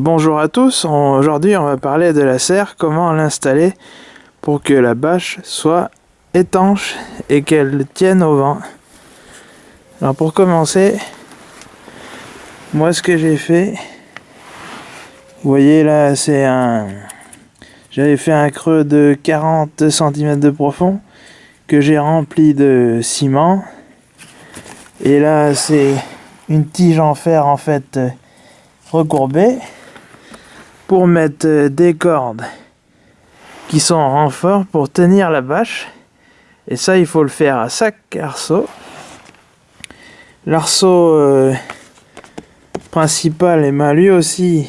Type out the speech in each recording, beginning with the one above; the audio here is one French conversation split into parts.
bonjour à tous, aujourd'hui on va parler de la serre, comment l'installer pour que la bâche soit étanche et qu'elle tienne au vent. Alors pour commencer, moi ce que j'ai fait, vous voyez là c'est un... J'avais fait un creux de 40 cm de profond que j'ai rempli de ciment. Et là c'est une tige en fer en fait recourbée pour mettre euh, des cordes qui sont en renfort pour tenir la bâche. Et ça, il faut le faire à chaque arceau. L'arceau euh, principal, et ben, lui aussi,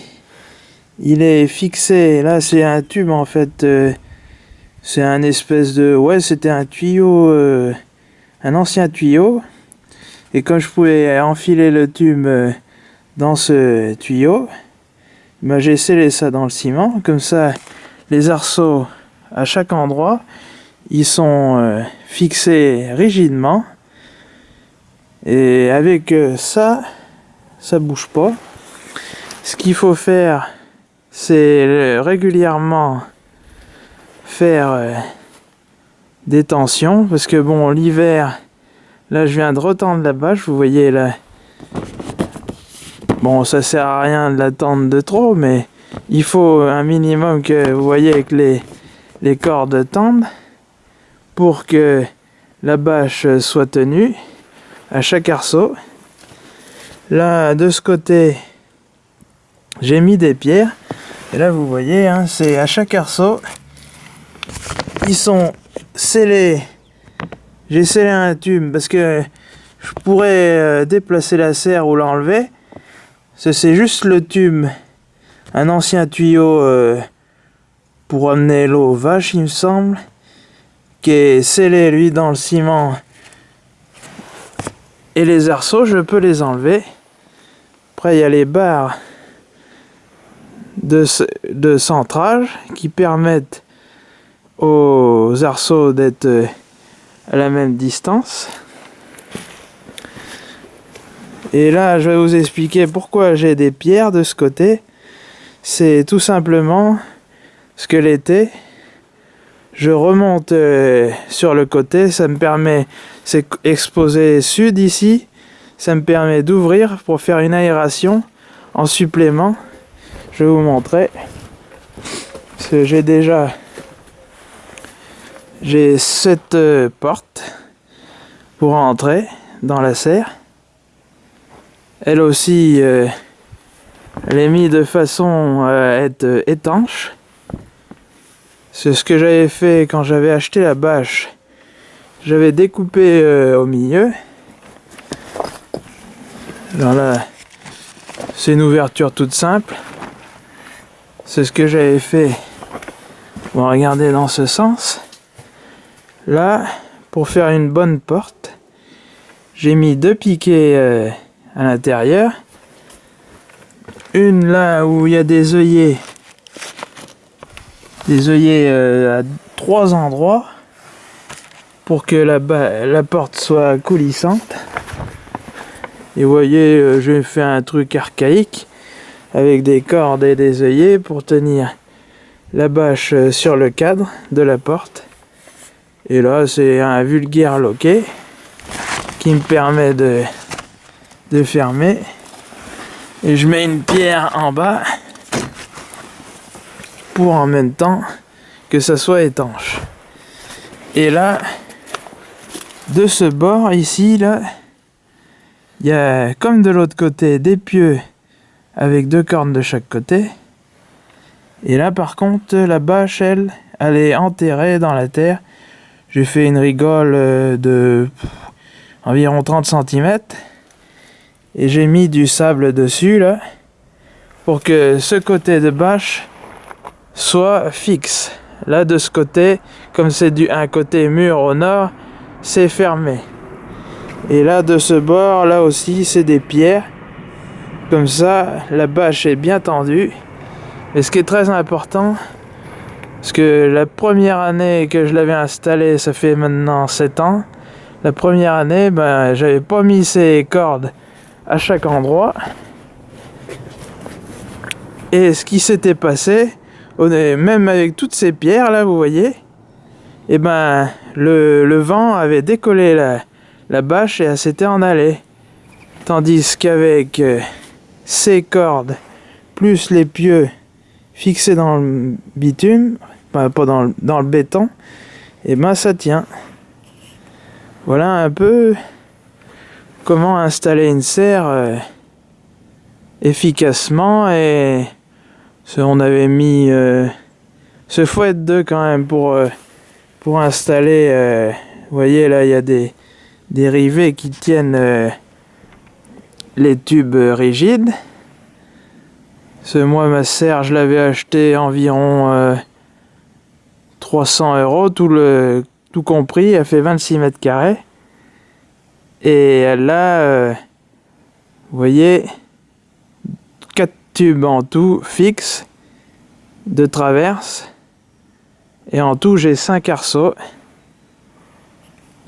il est fixé. Là, c'est un tube en fait. Euh, c'est un espèce de... Ouais, c'était un tuyau, un ancien tuyau. Et quand je pouvais enfiler le tube dans ce tuyau, ben, j'ai scellé ça dans le ciment, comme ça les arceaux à chaque endroit, ils sont euh, fixés rigidement. Et avec euh, ça, ça bouge pas. Ce qu'il faut faire, c'est régulièrement faire euh, des tensions, parce que bon, l'hiver, là je viens de retendre la bâche, vous voyez là, Bon, ça sert à rien de l'attendre de trop, mais il faut un minimum que vous voyez avec les, les cordes tendent pour que la bâche soit tenue à chaque arceau. Là, de ce côté, j'ai mis des pierres. Et là, vous voyez, hein, c'est à chaque arceau, ils sont scellés. J'ai scellé un tube parce que je pourrais euh, déplacer la serre ou l'enlever c'est juste le tube, un ancien tuyau euh, pour amener l'eau aux vaches, il me semble, qui est scellé, lui, dans le ciment. Et les arceaux, je peux les enlever. Après, il y a les barres de, de centrage qui permettent aux arceaux d'être euh, à la même distance. Et là, je vais vous expliquer pourquoi j'ai des pierres de ce côté. C'est tout simplement ce que l'été, je remonte euh, sur le côté, ça me permet, c'est exposé sud ici, ça me permet d'ouvrir pour faire une aération en supplément. Je vais vous montrer. J'ai déjà j'ai cette euh, porte pour entrer dans la serre elle aussi, euh, elle est mise de façon à être euh, étanche. C'est ce que j'avais fait quand j'avais acheté la bâche. J'avais découpé euh, au milieu. Alors là, c'est une ouverture toute simple. C'est ce que j'avais fait. Bon, regardez dans ce sens. Là, pour faire une bonne porte, j'ai mis deux piquets à l'intérieur. Une là où il y a des œillets. Des œillets euh, à trois endroits pour que la, porte soit coulissante. Et voyez, euh, je fait un truc archaïque avec des cordes et des œillets pour tenir la bâche euh, sur le cadre de la porte. Et là, c'est un vulgaire loquet qui me permet de de fermer. Et je mets une pierre en bas pour en même temps que ça soit étanche. Et là, de ce bord ici, là, il y a comme de l'autre côté des pieux avec deux cornes de chaque côté. Et là par contre, la bâche, elle, elle est enterrée dans la terre. J'ai fait une rigole euh, de environ 30 cm et j'ai mis du sable dessus là pour que ce côté de bâche soit fixe. Là de ce côté comme c'est du un côté mur au nord c'est fermé. Et là de ce bord là aussi c'est des pierres. Comme ça la bâche est bien tendue. Et ce qui est très important parce que la première année que je l'avais installé ça fait maintenant 7 ans. La première année ben j'avais pas mis ces cordes à chaque endroit. Et ce qui s'était passé, on est, même avec toutes ces pierres là, vous voyez, et eh ben le, vent avait décollé la, bâche et elle s'était en allée. Tandis qu'avec euh, ces cordes, plus les pieux fixés dans le bitume, pas dans le, dans le béton, et eh ben ça tient. Voilà un peu comment installer une serre euh, efficacement et on avait mis euh, ce fouet de quand même pour, euh, installer vous voyez là il y a des, des rivets qui tiennent les tubes rigides. Ce moi ma serre je l'avais acheté environ 300 euros tout le tout compris elle fait 26 mètres carrés et a, euh, vous voyez, quatre tubes en tout fixes de traverse. Et en tout, j'ai cinq arceaux.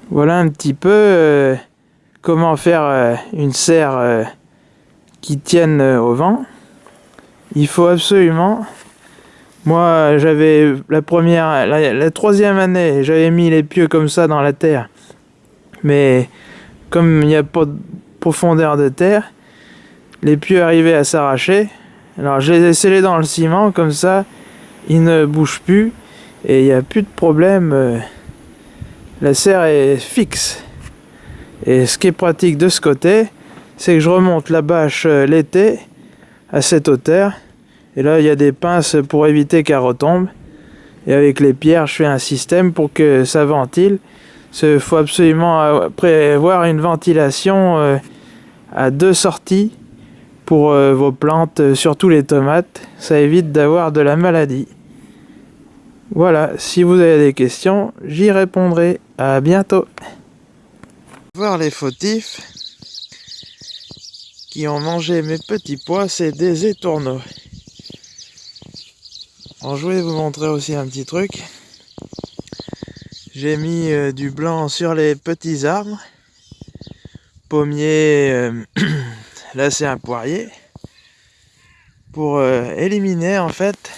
Voilà un petit peu euh, comment faire euh, une serre qui tienne au vent. Il faut absolument... Moi, j'avais la première, la troisième année, j'avais mis les pieux comme ça dans la terre. Mais comme il n'y a pas de profondeur de terre, les pieux arrivaient à s'arracher. Alors je les ai dans le ciment, comme ça, ils ne bougent plus et il n'y a plus de problème. Euh, la serre est fixe. Et ce qui est pratique de ce côté, c'est que je remonte la bâche euh, l'été à cette hauteur. Et là, il y a des pinces pour éviter qu'elle retombe. Et avec les pierres, je fais un système pour que ça ventile il faut absolument euh, prévoir une ventilation euh, à deux sorties pour euh, vos plantes, surtout les tomates. Ça évite d'avoir de la maladie. Voilà, si vous avez des questions, j'y répondrai. À bientôt. Voir les fautifs qui ont mangé mes petits pois, c'est des étourneaux. je voulais vous montrer aussi un petit truc. J'ai mis euh, du blanc sur les petits arbres. Pommier, euh, là c'est un poirier. Pour euh, éliminer en fait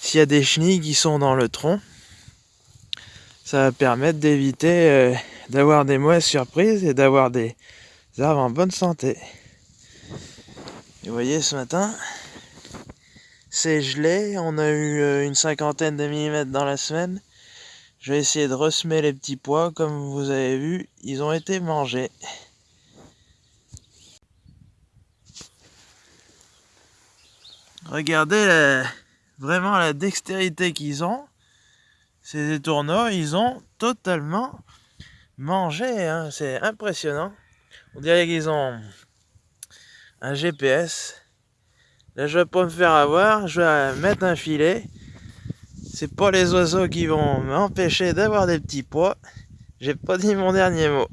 s'il y a des chenilles qui sont dans le tronc. Ça va permettre d'éviter d'avoir des mauvaises surprises et d'avoir des arbres en bonne santé. vous voyez ce matin, c'est gelé. On a eu une cinquantaine de millimètres dans la semaine. Je vais essayer de ressemer les petits pois. Comme vous avez vu, ils ont été mangés. Regardez vraiment la dextérité qu'ils ont. Ces étourneaux, ils ont totalement mangé. Hein. C'est impressionnant. On dirait qu'ils ont un GPS. Là, je vais pas me faire avoir. Je vais mettre un filet. C'est pas les oiseaux qui vont m'empêcher d'avoir des petits pois. J'ai pas dit mon dernier mot.